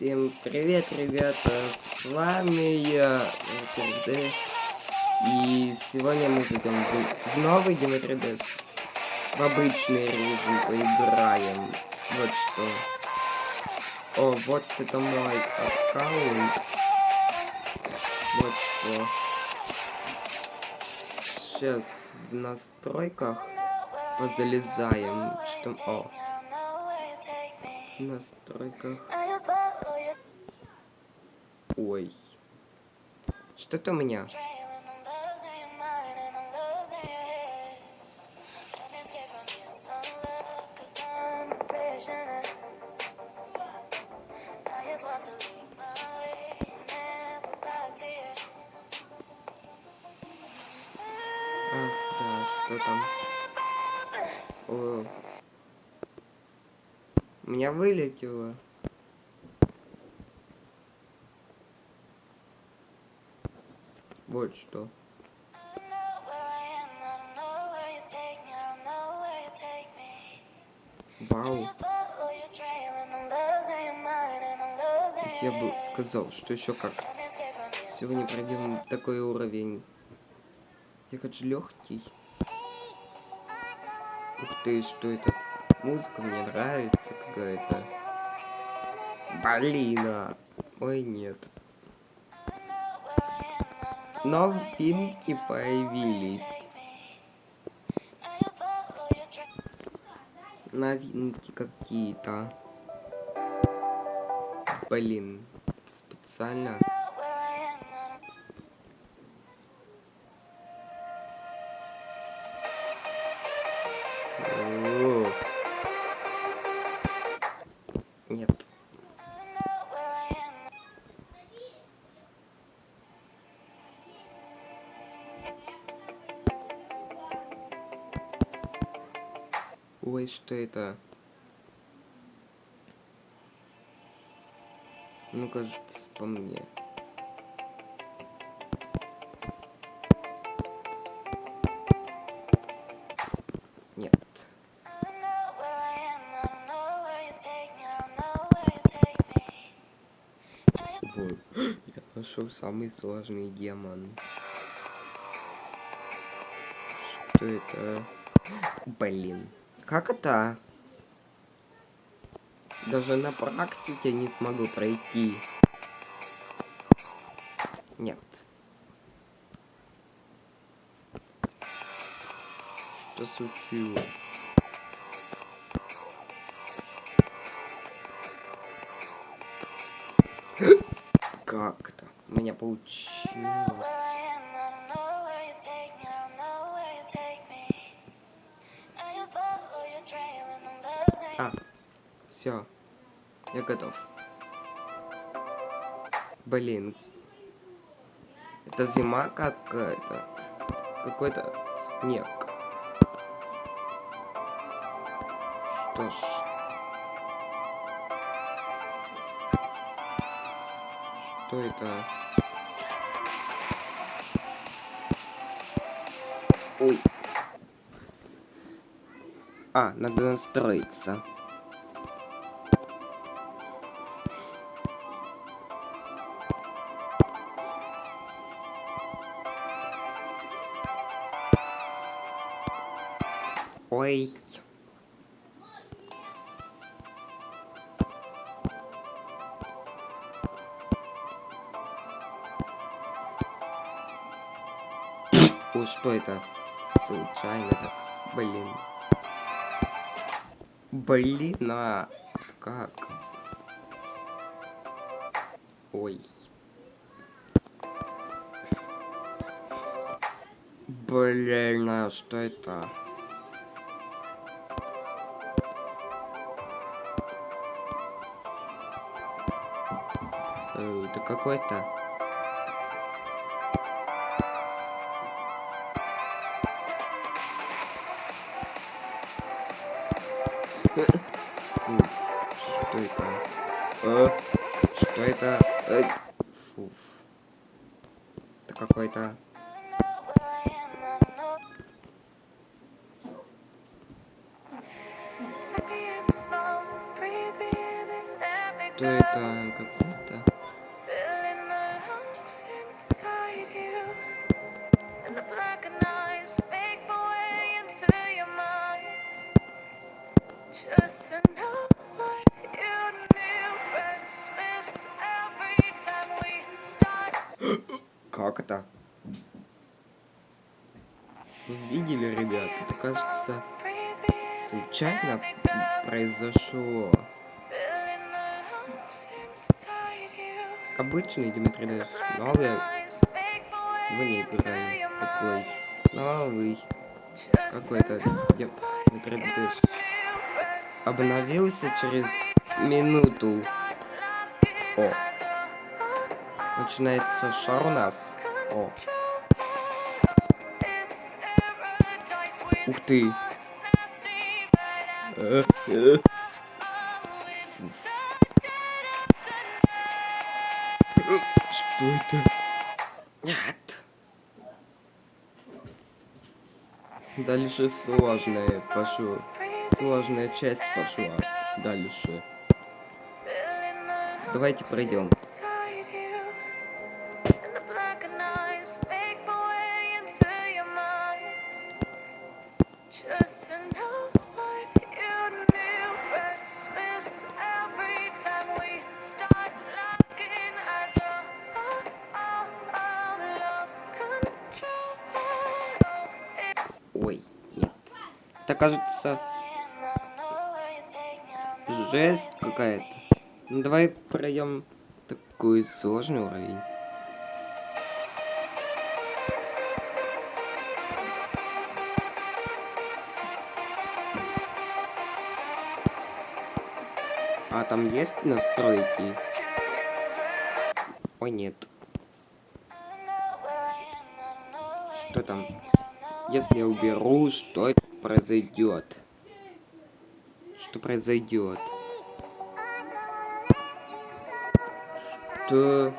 Всем привет, ребята! С вами я, ТРД. И сегодня мы зайдем в новый 3D. В обычный режим поиграем. Вот что. О, вот это мой аккаунт. Вот что. Сейчас в настройках позалезаем. Что... О. В настройках. Ой. Что-то у меня. Ах, да, что там? О. У меня вылетело. Вот что. Вау. Я бы сказал, что еще как. Сегодня пройдем такой уровень. Я хочу легкий. Ух ты, что это? Музыка мне нравится какая-то. Блин, а. Ой, нет. Новинки появились. Новинки какие-то. Блин, специально. Ой, что это? Ну, кажется, по мне. Нет. Вот. Я нашел самый сложный демон. Что это? Блин. Как это? Даже на практике не смогу пройти. Нет. Что случилось? Как-то. У меня получилось. Все. Я готов. Блин. Это зима какая-то. Какой-то снег. Что ж. Что это? Ой. А, надо настроиться. Ой. Ой, что это? Случайно так. Блин. Блин, а как? Ой. Блин, а что это? Это какой-то. Фу, что это? Э, что это? Э, фу. Это какой-то. Что это? Какое-то? Как это? Вы видели, ребят? Это кажется, случайно произошло. Обычный Дмитрий Дэш. Новый сегодня играем. Такой новый. Какой-то Дмитрий Дэш. Обновился через минуту. О. Начинается шар у нас. О. Ух ты. Что это? Нет. Дальше сложное пошло. Сложная часть пошла. Дальше. Давайте пройдем. Just to know what жесть какая-то. Ну давай пройдем такой сложный уровень. А там есть настройки? Ой, нет. Что там? Если я уберу, что произойдет? Что произойдет? Что?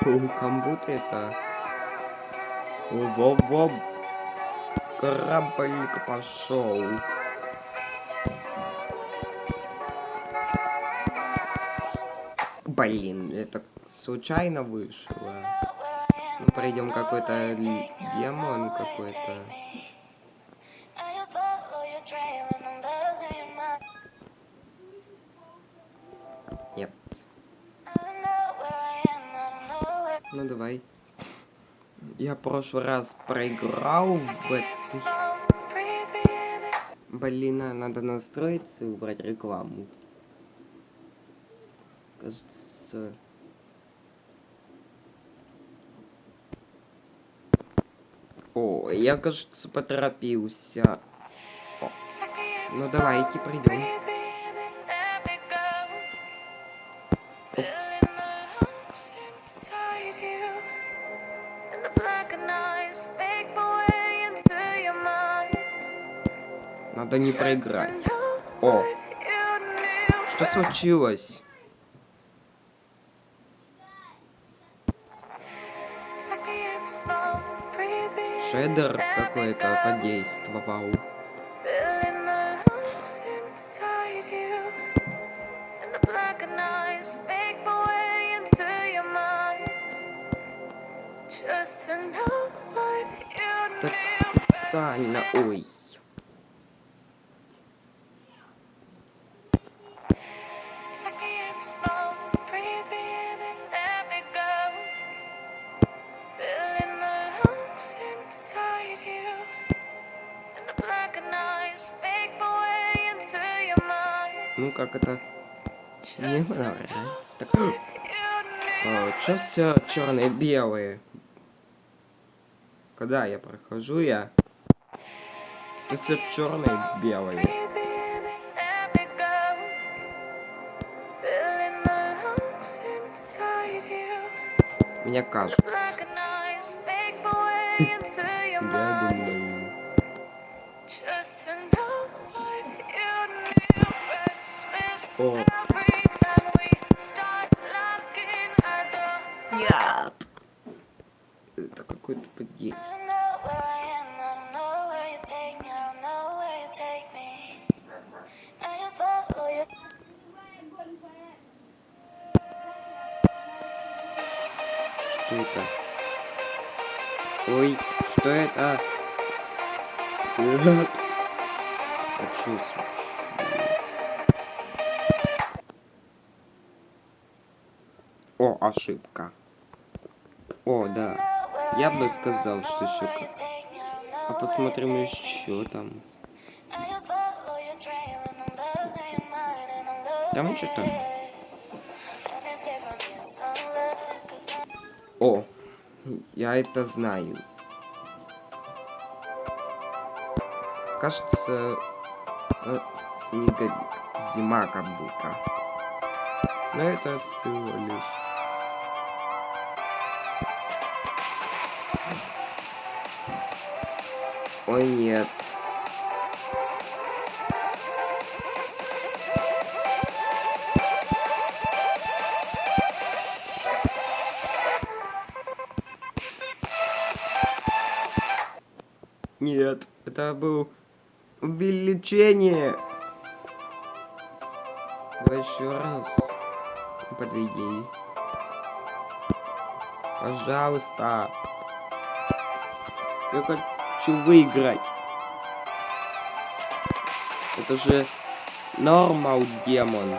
Фу, как будто это... Во-во-во! Кораблик пошел. Блин, это случайно вышло. Ну, пройдем какой-то демон какой-то. Я в прошлый раз проиграл в этой... Блин, а надо настроиться и убрать рекламу. Кажется... О, я, кажется, поторопился. О. Ну давайте придем. Надо не проиграть. О, что случилось? Шедер какой-то подействовал. Специально, ой. Ну как это? Не нравится. Так... А, все черные белые? Когда я прохожу, я все черные белые. Мне кажется. Я думаю. О. это? Ой, что это? Нет. Случилось? О, ошибка. О, да. Я бы сказал, что еще как. А посмотрим еще там. Там что-то. О, я это знаю. Кажется, э, снеговик. Зима как будто. Но это всего лишь... Ой, нет. Нет, это был увеличение. Давай еще раз. Подведи. Пожалуйста. Я хочу выиграть. Это же нормал демон.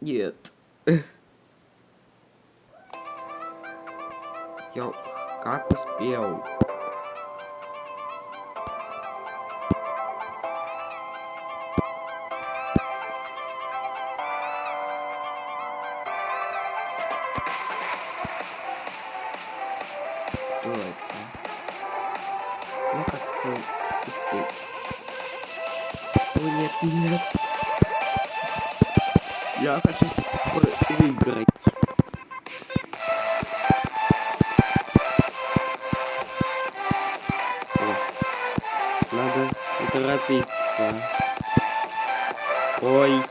Нет. Я как успел? Что это? Ну как все успеть? О нет, нет. Я хочу выиграть. О, Надо торопиться. Ой.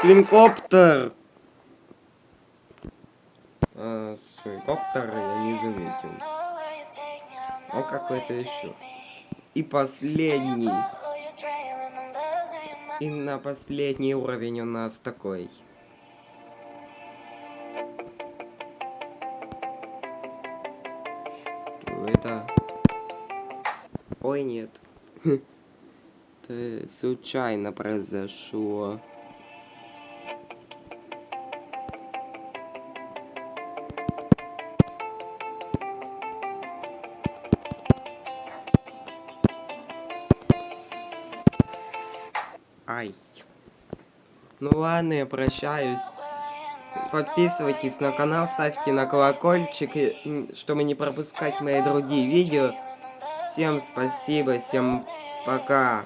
Свинкоптер! А, свинкоптер я не заметил. О, какой-то еще. И последний. И на последний уровень у нас такой. Это? Ой, нет. Это случайно произошло. Ну ладно, я прощаюсь. Подписывайтесь на канал, ставьте на колокольчик, чтобы не пропускать мои другие видео. Всем спасибо, всем пока.